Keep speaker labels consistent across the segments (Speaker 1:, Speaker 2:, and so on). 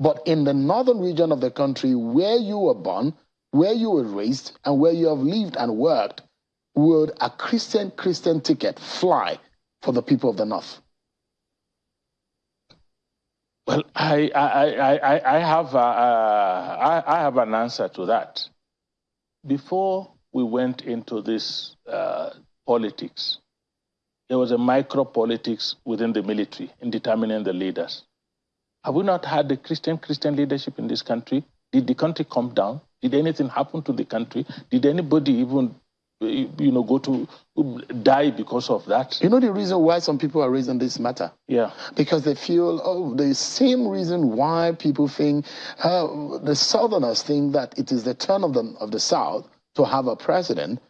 Speaker 1: But in the northern region of the country where you were born, where you were raised, and where you have lived and worked, would a Christian Christian ticket fly for the people of the north?
Speaker 2: Well, I, I, I, I, have, uh, I, I have an answer to that. Before we went into this uh, politics, there was a micro politics within the military in determining the leaders. Have we not had the Christian Christian leadership in this country? Did the country come down? Did anything happen to the country? Did anybody even you know, go to die because of that.
Speaker 1: You know the reason why some people are raising this matter?
Speaker 2: Yeah.
Speaker 1: Because they feel, oh, the same reason why people think, uh, the Southerners think that it is the turn of the, of the South to have a president,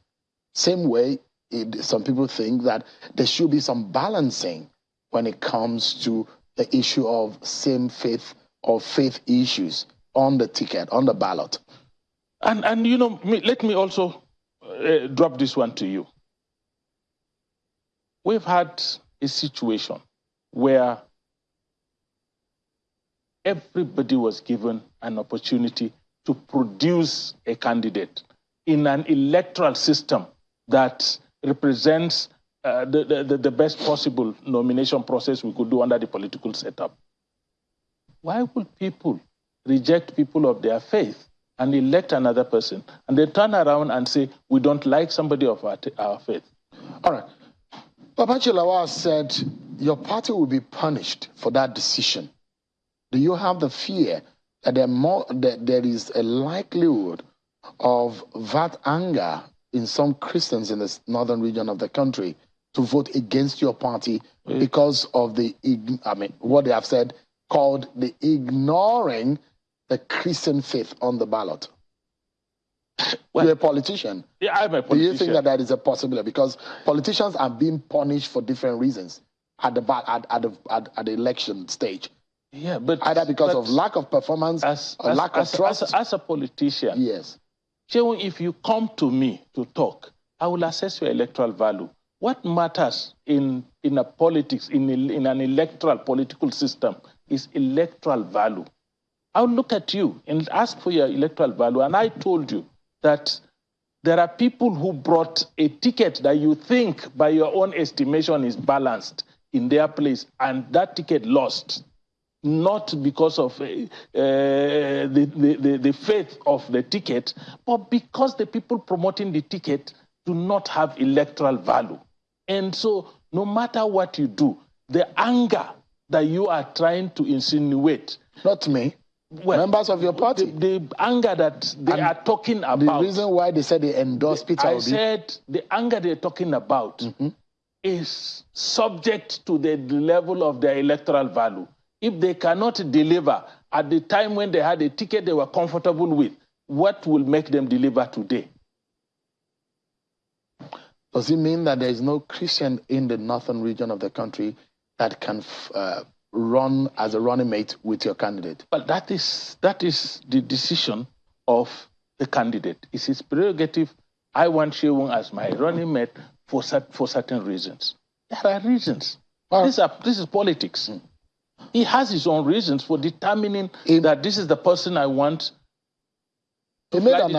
Speaker 1: same way it, some people think that there should be some balancing when it comes to the issue of same faith or faith issues on the ticket, on the ballot.
Speaker 2: And, and you know, let me also uh, drop this one to you. We've had a situation where everybody was given an opportunity to produce a candidate in an electoral system that represents uh, the, the, the best possible nomination process we could do under the political setup. Why would people reject people of their faith and elect another person and they turn around and say, we don't like somebody of our, our faith?
Speaker 1: All right. Babachir Lawal said your party will be punished for that decision. Do you have the fear that there, more, that there is a likelihood of that anger in some Christians in the northern region of the country to vote against your party mm. because of the, I mean, what they have said called the ignoring the Christian faith on the ballot. Well, You're a politician.
Speaker 2: Yeah, I'm a politician.
Speaker 1: Do you think that that is a possibility? Because politicians are being punished for different reasons at the at, at the at, at the election stage.
Speaker 2: Yeah, but
Speaker 1: either because
Speaker 2: but
Speaker 1: of lack of performance
Speaker 2: as,
Speaker 1: or
Speaker 2: as,
Speaker 1: lack
Speaker 2: as,
Speaker 1: of trust.
Speaker 2: As, as, a politician,
Speaker 1: yes.
Speaker 2: if you come to me to talk, I will assess your electoral value. What matters in, in a politics, in, in an electoral political system, is electoral value. I'll look at you and ask for your electoral value. And I told you that there are people who brought a ticket that you think, by your own estimation, is balanced in their place, and that ticket lost, not because of uh, the, the, the faith of the ticket, but because the people promoting the ticket do not have electoral value. And so, no matter what you do, the anger that you are trying to insinuate.
Speaker 1: Not me. Well, members of your party.
Speaker 2: The, the anger that they and are talking about.
Speaker 1: The reason why they said they endorse Peter
Speaker 2: I said the anger they're talking about mm -hmm. is subject to the level of their electoral value. If they cannot deliver at the time when they had a ticket they were comfortable with, what will make them deliver today?
Speaker 1: Does it mean that there is no Christian in the northern region of the country that can uh, run as a running mate with your candidate?
Speaker 2: Well, that is, that is the decision of the candidate. It's his prerogative. I want Shewung as my running mate for, for certain reasons. There are reasons. This, are, this is politics. Mm. He has his own reasons for determining that this is the person I want.
Speaker 1: He made an